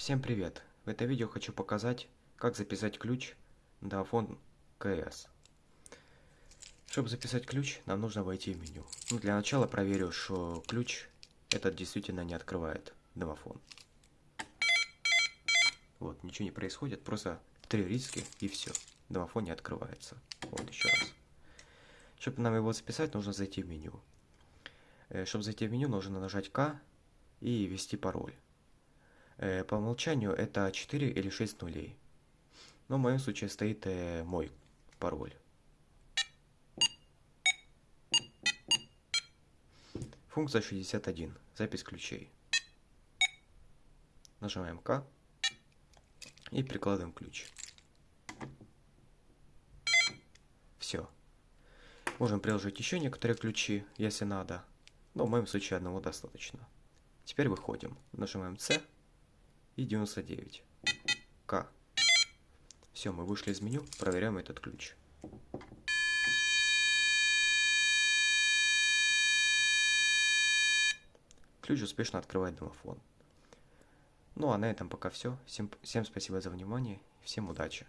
Всем привет! В это видео хочу показать, как записать ключ на iPhone КС. Чтобы записать ключ, нам нужно войти в меню. Ну, для начала проверю, что ключ этот действительно не открывает домофон. Вот, ничего не происходит, просто три риски и все. Домофон не открывается. Вот, еще раз. Чтобы нам его записать, нужно зайти в меню. Э, Чтобы зайти в меню, нужно нажать К и ввести пароль. Э, по умолчанию это 4 или 6 нулей. Но в моем случае стоит э, мой пароль. Функция 61. Запись ключей. Нажимаем К и прикладываем ключ. Все. Можем приложить еще некоторые ключи, если надо. Но в моем случае одного достаточно. Теперь выходим. Нажимаем С и 99. К. Все, мы вышли из меню, проверяем этот ключ. Ключ успешно открывает домофон. Ну а на этом пока все. Всем, всем спасибо за внимание. Всем удачи.